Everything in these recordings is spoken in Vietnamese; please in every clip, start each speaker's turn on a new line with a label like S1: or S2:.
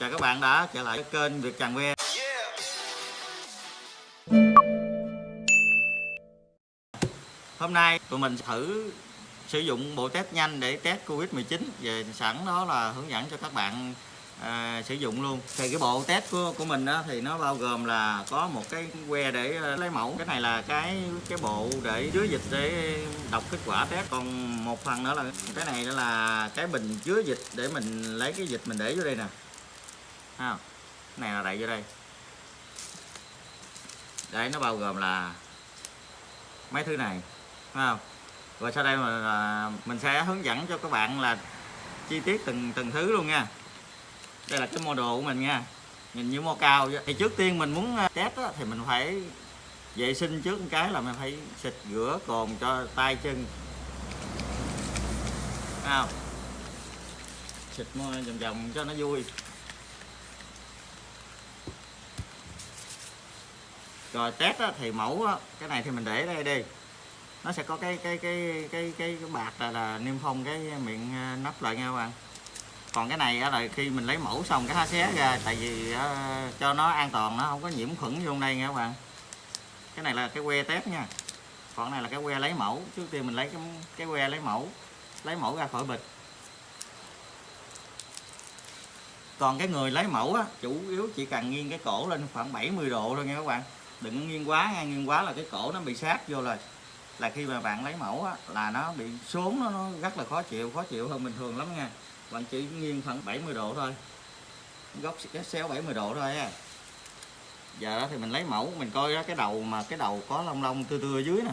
S1: chào các bạn đã trở lại kênh Việt Tràng Que Hôm nay tụi mình thử sử dụng bộ test nhanh để test Covid-19 về sẵn đó là hướng dẫn cho các bạn à, sử dụng luôn. Thì cái bộ test của, của mình đó thì nó bao gồm là có một cái que để à, lấy mẫu. Cái này là cái cái bộ để chứa dịch để đọc kết quả test. Còn một phần nữa là cái này đó là cái bình chứa dịch để mình lấy cái dịch mình để vô đây nè ha này là đẩy vô đây. Đấy nó bao gồm là mấy thứ này ha. không? Rồi sau đây mà à, mình sẽ hướng dẫn cho các bạn là chi tiết từng từng thứ luôn nha. Đây là cái model của mình nha. Nhìn như mô cao thì trước tiên mình muốn à, test á, thì mình phải vệ sinh trước một cái là mình phải xịt rửa cồn cho tay chân. Thấy không? Xịt vòng vòng cho nó vui. Rồi test á, thì mẫu á, cái này thì mình để đây đi. Nó sẽ có cái cái cái cái cái, cái bạc là, là niêm phong cái miệng ờ, nắp lại nha các bạn. Còn cái này á, là khi mình lấy mẫu xong cái há xé ra tại vì á, cho nó an toàn nó không có nhiễm khuẩn vô đây nha các bạn. Cái này là cái que test nha. Còn này là cái que lấy mẫu trước tiên mình lấy cái cái que lấy mẫu lấy mẫu ra khỏi bịch. Còn cái người lấy mẫu á, chủ yếu chỉ cần nghiêng cái cổ lên khoảng 70 độ thôi nha các bạn đừng có nghiêng quá nha nghiêng quá là cái cổ nó bị sát vô rồi. Là khi mà bạn lấy mẫu á, là nó bị xuống nó, nó rất là khó chịu khó chịu hơn bình thường lắm nha. Bạn chỉ nghiêng khoảng 70 độ thôi. Góc xéo 70 độ thôi á. Giờ đó thì mình lấy mẫu mình coi đó cái đầu mà cái đầu có lông lông tươi tươi ở dưới nè.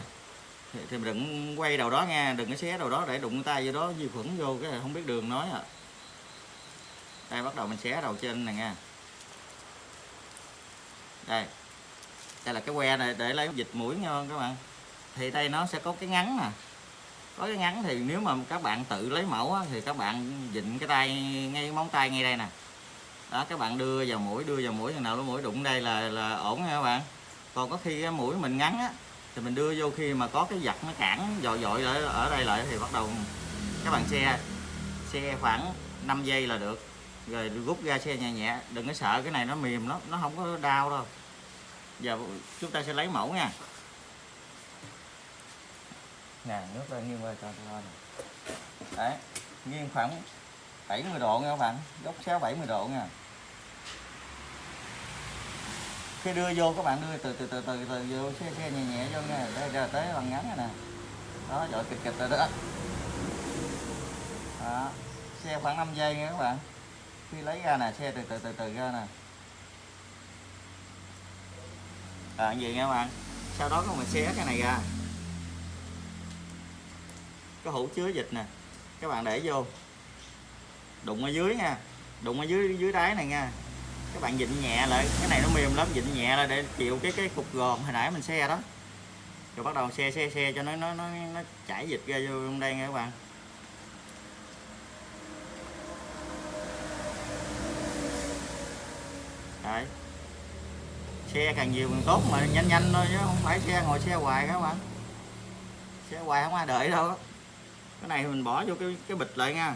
S1: Thì, thì mình đừng quay đầu đó nha đừng có xé đầu đó để đụng tay vô đó vi khuẩn vô cái không biết đường nói à đây bắt đầu mình xé đầu trên này nha. Đây đây là cái que này để lấy dịch mũi ngon các bạn. Thì đây nó sẽ có cái ngắn nè. Có cái ngắn thì nếu mà các bạn tự lấy mẫu á, thì các bạn dịnh cái tay ngay móng tay ngay đây nè. Đó các bạn đưa vào mũi đưa vào mũi thằng nào nó mũi đụng đây là là ổn nha các bạn. Còn có khi cái mũi mình ngắn á thì mình đưa vô khi mà có cái giặt nó cản dội dội ở, ở đây lại thì bắt đầu các bạn xe xe khoảng 5 giây là được. Rồi rút ra xe nhẹ nhẹ đừng có sợ cái này nó mềm nó nó không có đau đâu giờ chúng ta sẽ lấy mẫu nha. Nè, nước lên nghiêng qua cho tôi này đấy, nghiêng khoảng 70 độ nha các bạn. Góc xéo 70 độ nha. Khi đưa vô, các bạn đưa từ từ từ từ từ vô xe xe nhẹ nhẹ vô nha. Đây ra tới bằng ngắn này nè. Đó dội kịch kịch rồi đó. Đó xe khoảng 5 giây nha các bạn. Khi lấy ra nè xe từ từ từ từ ra nè. À gì nha các bạn sau đó các bạn xé cái này ra? Cái hũ chứa dịch nè. Các bạn để vô. Đụng ở dưới nha. Đụng ở dưới dưới đáy này nha. Các bạn dịnh nhẹ lại. Cái này nó mềm lắm dịnh nhẹ lại để chịu cái cái cục gòn hồi nãy mình xe đó. Rồi bắt đầu xe xe xe cho nó nó nó, nó chảy dịch ra vô trong đây nha các bạn. Đấy xe càng nhiều càng tốt mà nhanh nhanh thôi chứ không phải xe ngồi xe hoài các bạn. Xe hoài không ai đợi đâu. Cái này mình bỏ vô cái cái bịch lại nha.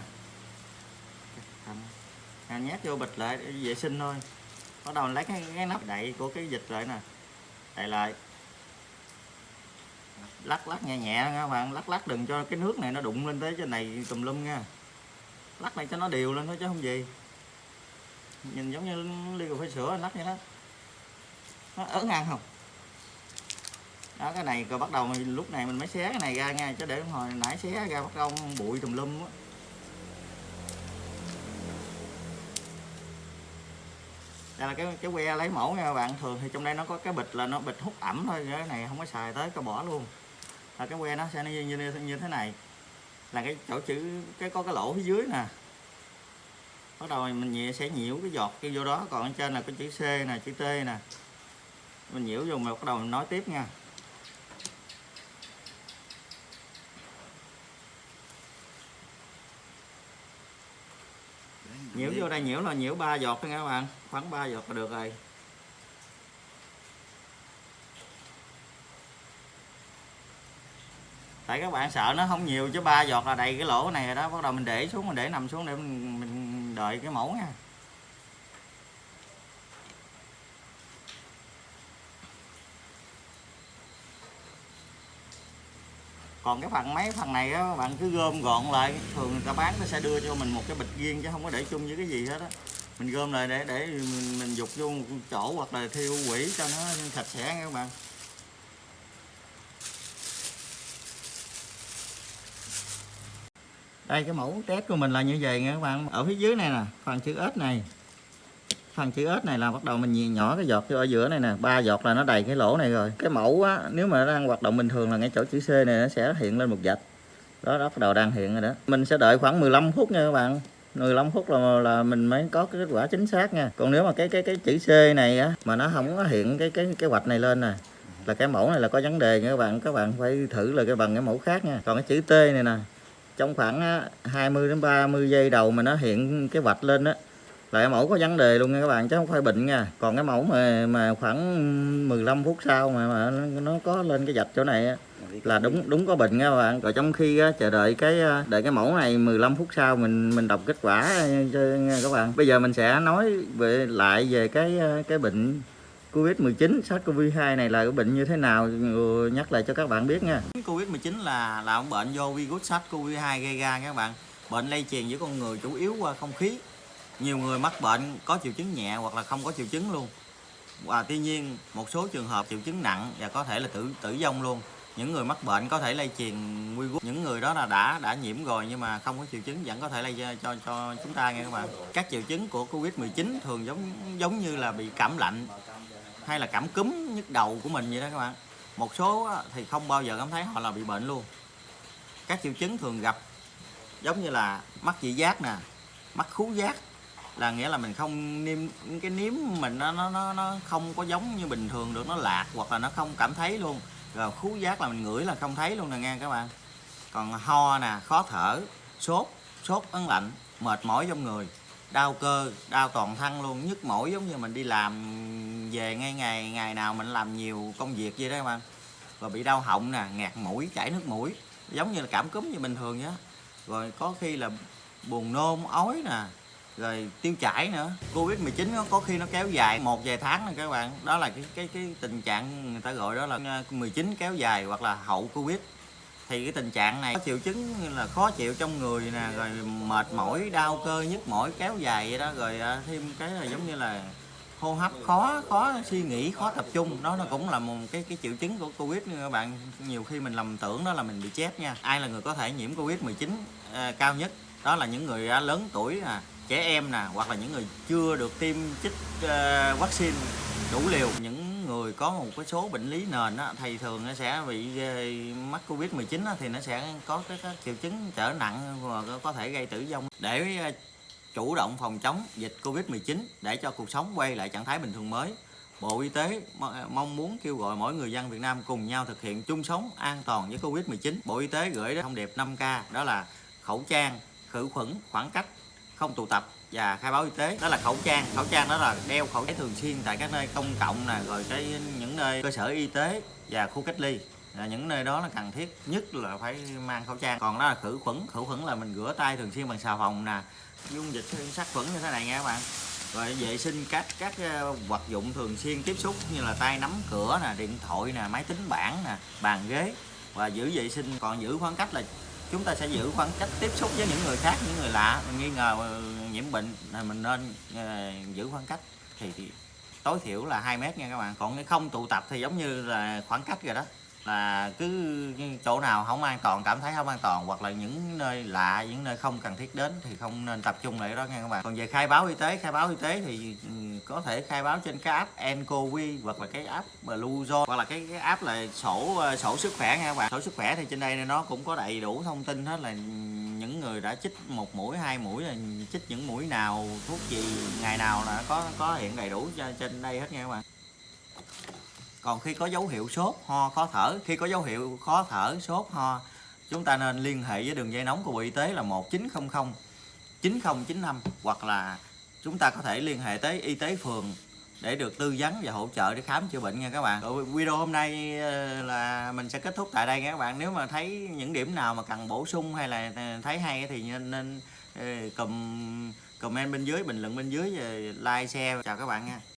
S1: À, nhét vô bịch lại để vệ sinh thôi. Bắt đầu lấy cái, cái nắp đậy của cái dịch lại nè. Đậy lại. Lắc lắc nhẹ nhẹ nha các bạn. Lắc lắc đừng cho cái nước này nó đụng lên tới trên này tùm lum nha. Lắc này cho nó đều lên thôi chứ không gì. Nhìn giống như ly cà phê sữa lắc vậy đó nó ớn ăn không? Đó cái này rồi bắt đầu lúc này mình mới xé cái này ra nha chứ để hồi nãy xé ra bắt đầu bụi tùm lum á. Đây là cái cái que lấy mẫu nha các bạn thường thì trong đây nó có cái bịch là nó bịch hút ẩm thôi cái này không có xài tới cái bỏ luôn. Là cái que nó sẽ như, như, như thế này. Là cái chỗ chữ cái có cái lỗ phía dưới nè. Bắt đầu mình nhẹ sẽ nhiễu cái giọt kia vô đó còn ở trên là cái chữ C nè chữ T nè mình nhiễu vô mà bắt đầu mình nói tiếp nha. Nhiễu vô đây nhiễu là nhiễu ba giọt thôi nha các bạn. Khoảng 3 giọt là được rồi. Tại các bạn sợ nó không nhiều chứ ba giọt là đầy cái lỗ này rồi đó. Bắt đầu mình để xuống mình để nằm xuống để mình, mình đợi cái mẫu nha. Còn cái phần mấy phần này á bạn cứ gom gọn lại. Thường người ta bán nó sẽ đưa cho mình một cái bịch riêng chứ không có để chung với cái gì hết á. Mình gom lại để để mình, mình dục vô một chỗ hoặc là thiêu quỷ cho nó sạch sẽ nha các bạn. Đây cái mẫu test của mình là như vậy nha các bạn. Ở phía dưới này nè phần chữ S này phần chữ S này là bắt đầu mình nhìn nhỏ cái giọt vô ở giữa này nè. Ba giọt là nó đầy cái lỗ này rồi. Cái mẫu á nếu mà nó đang hoạt động bình thường là ngay chỗ chữ C này nó sẽ hiện lên một vạch đó, đó bắt đầu đang hiện rồi đó. Mình sẽ đợi khoảng 15 phút nha các bạn. 15 phút là là mình mới có cái kết quả chính xác nha. Còn nếu mà cái cái cái chữ C này á mà nó không có hiện cái cái cái hoạch này lên nè là cái mẫu này là có vấn đề nha các bạn. Các bạn phải thử là cái bằng cái mẫu khác nha. Còn cái chữ T này nè trong khoảng 20 đến 30 giây đầu mà nó hiện cái vạch lên đó là cái mẫu có vấn đề luôn nha các bạn chứ không phải bệnh nha. Còn cái mẫu mà mà khoảng 15 phút sau mà, mà nó có lên cái vạch chỗ này á, là đúng đúng có bệnh nha các bạn. Rồi trong khi á, chờ đợi cái ờ, đợi cái mẫu này 15 phút sau mình mình đọc kết quả ờ, cho nha các bạn. Bây giờ mình sẽ nói về lại về cái ờ, cái bệnh Covid-19 SARS-CoV-2 này là cái bệnh như thế nào nhắc lại cho các bạn biết nha. Covid-19 là là một bệnh do virus SARS-CoV-2 gây ra các bạn. Bệnh lây truyền giữa con người chủ yếu qua không khí nhiều người mắc bệnh có triệu chứng nhẹ hoặc là không có triệu chứng luôn. Và tuy nhiên một số trường hợp triệu chứng nặng và có thể là tử tử vong luôn. Những người mắc bệnh có thể lây truyền virus những người đó là đã đã nhiễm rồi nhưng mà không có triệu chứng vẫn có thể lây cho cho, chúng ta nghe các bạn. Các triệu chứng của covid 19 thường giống giống như là bị cảm lạnh hay là cảm cúm nhức đầu của mình vậy đó các bạn. Một số thì không bao giờ cảm thấy họ là bị bệnh luôn. Các triệu chứng thường gặp giống như là mắc vị giác nè mắt khú giác là nghĩa là mình không niêm, cái nếm mình nó nó nó không có giống như bình thường được, nó lạc hoặc là nó không cảm thấy luôn. Rồi khú giác là mình ngửi là không thấy luôn nè, nghe các bạn. Còn ho nè, khó thở, sốt sốt ấn lạnh, mệt mỏi trong người, đau cơ, đau toàn thân luôn, nhức mỏi giống như mình đi làm về ngay ngày ngày nào mình làm nhiều công việc vậy đó các bạn. Rồi bị đau họng nè ngạt mũi, chảy nước mũi, giống như là cảm cúm như bình thường nhá rồi có khi là buồn nôn, ói nè rồi tiêu chảy nữa. Covid 19 có khi nó kéo dài một vài tháng này các bạn. Đó là cái cái cái tình trạng người ta gọi đó là ờ, 19 kéo dài hoặc là hậu covid. Thì cái tình trạng này có triệu chứng là khó chịu trong người nè rồi mệt mỏi đau cơ nhức mỏi kéo dài vậy đó. Rồi ờ, thêm cái là giống như là hô hấp khó khó suy nghĩ khó tập trung. Đó nó cũng là một cái cái triệu chứng của covid nha các bạn. Nhiều khi mình lầm tưởng đó là mình bị chết nha. Ai là người có thể nhiễm covid 19 à, ờ, cao nhất? Đó là những người lớn tuổi à trẻ em nè hoặc là những người chưa được tiêm chích uh, vaccine đủ liều những người có một cái số bệnh lý nền á, thì thường nó sẽ bị ờ, mắc covid 19 á, thì nó sẽ có cái, cái triệu chứng trở nặng và có thể gây tử vong để ờ, chủ động phòng chống dịch covid 19 để cho cuộc sống quay lại trạng thái bình thường mới Bộ Y tế mong muốn kêu gọi mỗi người dân Việt Nam cùng nhau thực hiện chung sống an toàn với Covid-19. Bộ Y tế gửi thông điệp 5K đó là khẩu trang, khử khuẩn, khoảng cách, không tụ tập và khai báo y tế. Đó là khẩu trang. Khẩu trang đó là đeo khẩu trang thường xuyên tại các nơi công cộng nè, rồi cái những nơi cơ sở y tế và khu cách ly. Là những nơi đó là cần thiết nhất là phải mang khẩu trang. Còn đó là khử khuẩn. Khử khuẩn là mình rửa tay thường xuyên bằng xà phòng nè. Dung dịch sát khuẩn như thế này nha các bạn. Rồi vệ sinh các các ờ, vật dụng thường xuyên tiếp xúc như là tay nắm cửa nè, điện thoại nè, máy tính bảng nè, bàn ghế. Và giữ vệ sinh. Còn giữ khoảng cách là chúng ta sẽ giữ khoảng cách tiếp xúc với những người khác những người lạ. Mình nghi ngờ ờ, nhiễm bệnh là mình nên uh, giữ khoảng cách. Thì, thì tối thiểu là 2 mét nha các bạn. Còn cái không tụ tập thì giống như là khoảng cách rồi đó. Là cứ chỗ nào không an toàn cảm thấy không an toàn hoặc là những nơi lạ những nơi không cần thiết đến thì không nên tập trung lại đó nha các bạn. Còn về khai báo y tế khai báo y tế thì ừ, có thể khai báo trên cái app Encovi hoặc là cái app Bluezone. Hoặc là cái, cái app là sổ ờ, sổ sức khỏe nha các bạn. Sổ sức khỏe thì trên đây nó cũng có đầy đủ thông tin hết là những người đã chích một mũi hai mũi là chích những mũi nào thuốc gì ngày nào là có có hiện đầy đủ trên đây hết nha các bạn. Còn khi có dấu hiệu sốt ho khó thở khi có dấu hiệu khó thở sốt ho chúng ta nên liên hệ với đường dây nóng của Bộ Y tế là 1900 9095 hoặc là chúng ta có thể liên hệ tới y tế phường để được tư vấn và hỗ trợ để khám chữa bệnh nha các bạn. Rồi, video hôm nay ờ, là mình sẽ kết thúc tại đây nha các bạn. Nếu mà thấy những điểm nào mà cần bổ sung hay là ờ, thấy hay thì nên nên ờ, comment bên dưới, bình luận bên dưới like, share, chào các bạn nha.